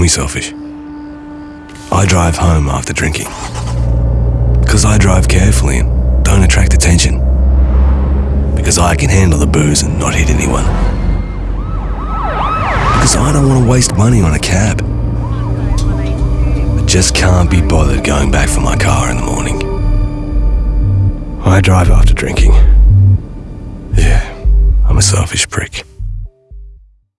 me selfish. I drive home after drinking. Because I drive carefully and don't attract attention. Because I can handle the booze and not hit anyone. Because I don't want to waste money on a cab. I just can't be bothered going back for my car in the morning. I drive after drinking. Yeah, I'm a selfish prick.